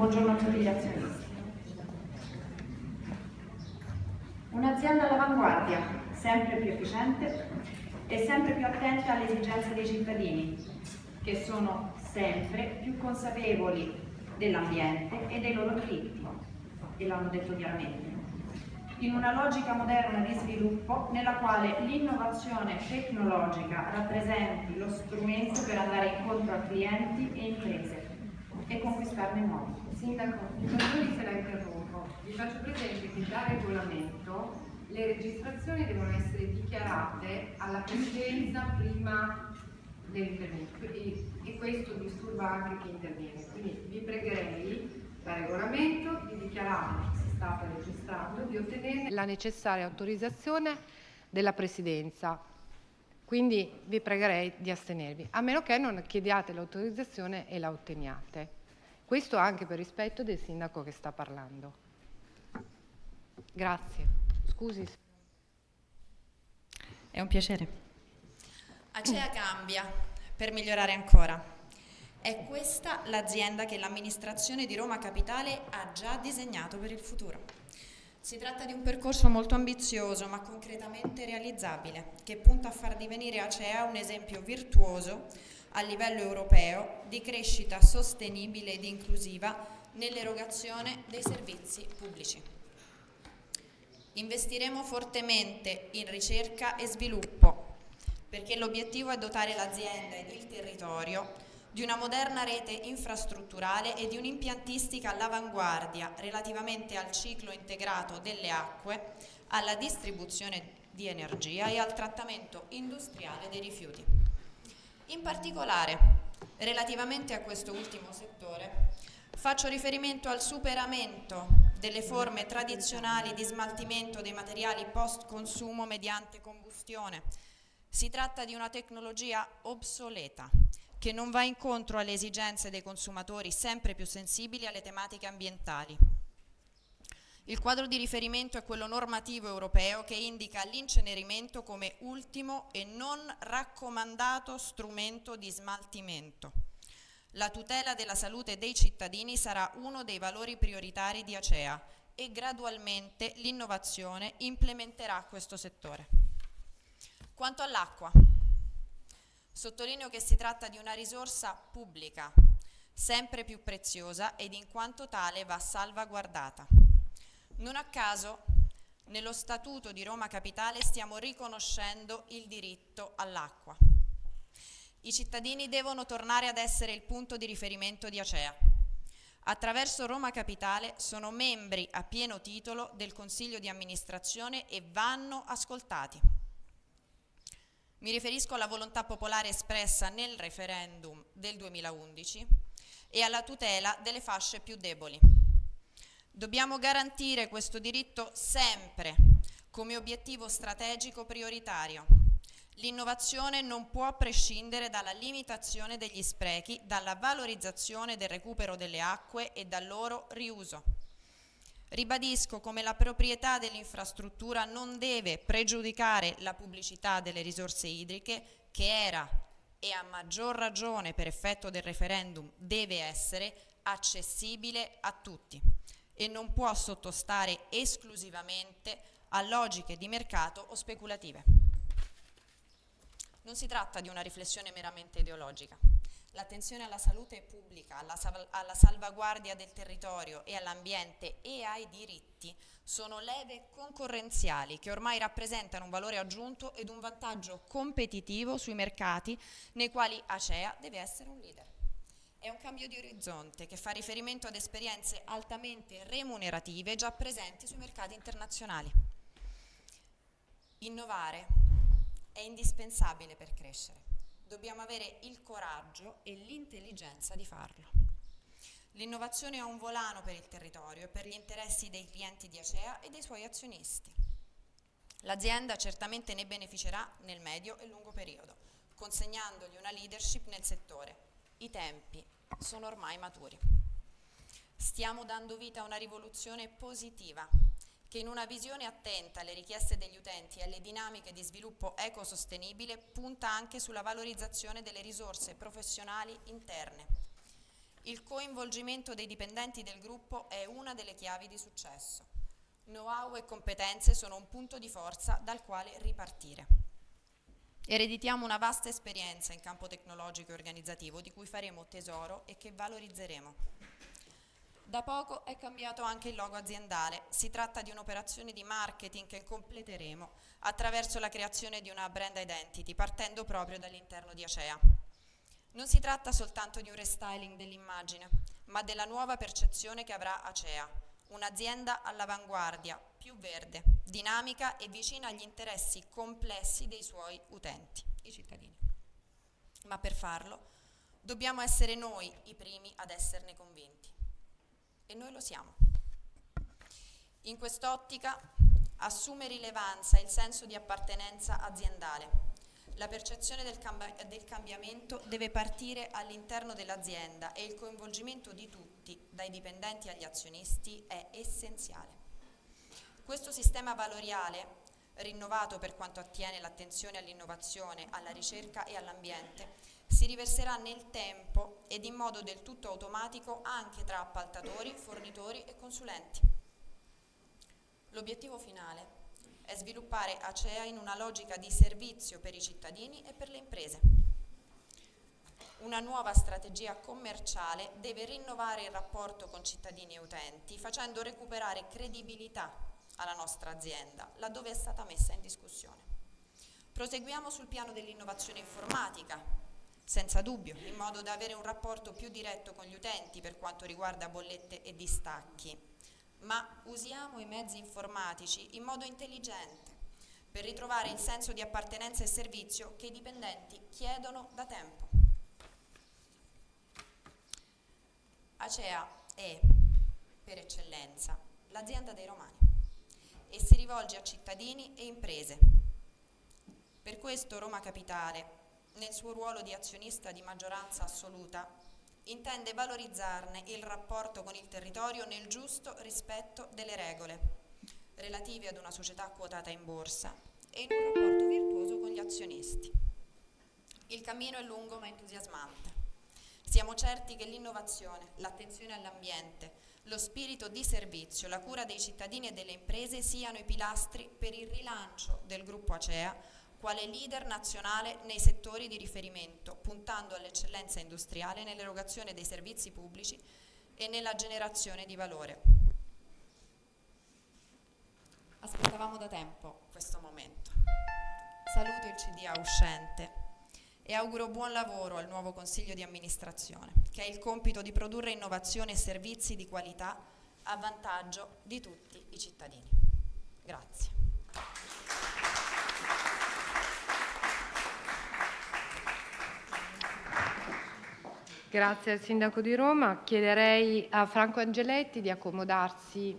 buongiorno a tutti gli azionisti. Un'azienda all'avanguardia, sempre più efficiente e sempre più attenta alle esigenze dei cittadini, che sono sempre più consapevoli dell'ambiente e dei loro diritti, e l'hanno detto chiaramente in una logica moderna di sviluppo nella quale l'innovazione tecnologica rappresenti lo strumento per andare incontro a clienti e imprese e conquistarne nuovi. Sindaco, mi perdoni se la interrompo, vi faccio presente che da regolamento le registrazioni devono essere dichiarate alla presidenza prima dell'intervento e, questo disturba anche chi interviene. Quindi vi pregherei da regolamento di dichiarare stata registrando, di ottenere la necessaria autorizzazione della Presidenza. Quindi vi pregherei di astenervi, a meno che non chiediate l'autorizzazione e la otteniate. Questo anche per rispetto del sindaco che sta parlando. Grazie. Scusi. È un piacere. Acea cambia per migliorare ancora. È questa l'azienda che l'amministrazione di Roma Capitale ha già disegnato per il futuro. Si tratta di un percorso molto ambizioso ma concretamente realizzabile, che punta a far divenire Acea un esempio virtuoso a livello europeo di crescita sostenibile ed inclusiva nell'erogazione dei servizi pubblici. Investiremo fortemente in ricerca e sviluppo perché l'obiettivo è dotare l'azienda ed il territorio di una moderna rete infrastrutturale e di un'impiantistica all'avanguardia relativamente al ciclo integrato delle acque, alla distribuzione di energia e al trattamento industriale dei rifiuti. In particolare, relativamente a questo ultimo settore, faccio riferimento al superamento delle forme tradizionali di smaltimento dei materiali post-consumo mediante combustione. Si tratta di una tecnologia obsoleta che non va incontro alle esigenze dei consumatori sempre più sensibili alle tematiche ambientali. Il quadro di riferimento è quello normativo europeo che indica l'incenerimento come ultimo e non raccomandato strumento di smaltimento. La tutela della salute dei cittadini sarà uno dei valori prioritari di Acea e gradualmente l'innovazione implementerà questo settore. Quanto all'acqua, Sottolineo che si tratta di una risorsa pubblica, sempre più preziosa ed in quanto tale va salvaguardata. Non a caso, nello Statuto di Roma Capitale stiamo riconoscendo il diritto all'acqua. I cittadini devono tornare ad essere il punto di riferimento di Acea. Attraverso Roma Capitale sono membri a pieno titolo del Consiglio di amministrazione e vanno ascoltati. Mi riferisco alla volontà popolare espressa nel referendum del 2011 e alla tutela delle fasce più deboli. Dobbiamo garantire questo diritto sempre come obiettivo strategico prioritario. L'innovazione non può prescindere dalla limitazione degli sprechi, dalla valorizzazione del recupero delle acque e dal loro riuso. Ribadisco come la proprietà dell'infrastruttura non deve pregiudicare la pubblicità delle risorse idriche che era e a maggior ragione per effetto del referendum deve essere accessibile a tutti e non può sottostare esclusivamente a logiche di mercato o speculative. Non si tratta di una riflessione meramente ideologica. L'attenzione alla salute pubblica, alla, sal alla salvaguardia del territorio e all'ambiente e ai diritti sono leve concorrenziali che ormai rappresentano un valore aggiunto ed un vantaggio competitivo sui mercati nei quali Acea deve essere un leader. È un cambio di orizzonte che fa riferimento ad esperienze altamente remunerative già presenti sui mercati internazionali. Innovare è indispensabile per crescere dobbiamo avere il coraggio e l'intelligenza di farlo. L'innovazione è un volano per il territorio e per gli interessi dei clienti di Acea e dei suoi azionisti. L'azienda certamente ne beneficerà nel medio e lungo periodo, consegnandogli una leadership nel settore. I tempi sono ormai maturi. Stiamo dando vita a una rivoluzione positiva che in una visione attenta alle richieste degli utenti e alle dinamiche di sviluppo ecosostenibile punta anche sulla valorizzazione delle risorse professionali interne. Il coinvolgimento dei dipendenti del gruppo è una delle chiavi di successo. Know-how e competenze sono un punto di forza dal quale ripartire. Ereditiamo una vasta esperienza in campo tecnologico e organizzativo di cui faremo tesoro e che valorizzeremo. Da poco è cambiato anche il logo aziendale. Si tratta di un'operazione di marketing che completeremo attraverso la creazione di una brand identity partendo proprio dall'interno di Acea. Non si tratta soltanto di un restyling dell'immagine, ma della nuova percezione che avrà Acea, un'azienda all'avanguardia, più verde, dinamica e vicina agli interessi complessi dei suoi utenti, i cittadini. Ma per farlo dobbiamo essere noi i primi ad esserne convinti. E noi lo siamo. In quest'ottica assume rilevanza il senso di appartenenza aziendale la percezione del, del cambiamento deve partire all'interno dell'azienda e il coinvolgimento di tutti, dai dipendenti agli azionisti, è essenziale. Questo sistema valoriale, rinnovato per quanto attiene l'attenzione all'innovazione, alla ricerca e all'ambiente, si riverserà nel tempo ed in modo del tutto automatico anche tra appaltatori, fornitori e consulenti. L'obiettivo finale è sviluppare Acea in una logica di servizio per i cittadini e per le imprese. Una nuova strategia commerciale deve rinnovare il rapporto con cittadini e utenti facendo recuperare credibilità alla nostra azienda laddove è stata messa in discussione. Proseguiamo sul piano dell'innovazione informatica, senza dubbio, in modo da avere un rapporto più diretto con gli utenti per quanto riguarda bollette e distacchi ma usiamo i mezzi informatici in modo intelligente per ritrovare il senso di appartenenza e servizio che i dipendenti chiedono da tempo. Acea è, per eccellenza, l'azienda dei romani e si rivolge a cittadini e imprese. Per questo Roma Capitale, nel suo ruolo di azionista di maggioranza assoluta, intende valorizzarne il rapporto con il territorio nel giusto rispetto delle regole relative ad una società quotata in borsa e in un rapporto virtuoso con gli azionisti. Il cammino è lungo ma entusiasmante. Siamo certi che l'innovazione, l'attenzione all'ambiente, lo spirito di servizio, la cura dei cittadini e delle imprese siano i pilastri per il rilancio del gruppo Acea quale leader nazionale nei settori di riferimento, puntando all'eccellenza industriale nell'erogazione dei servizi pubblici e nella generazione di valore. Aspettavamo da tempo questo momento. Saluto il CDA uscente e auguro buon lavoro al nuovo Consiglio di amministrazione, che ha il compito di produrre innovazione e servizi di qualità a vantaggio di tutti i cittadini. Grazie. Grazie al Sindaco di Roma. Chiederei a Franco Angeletti di accomodarsi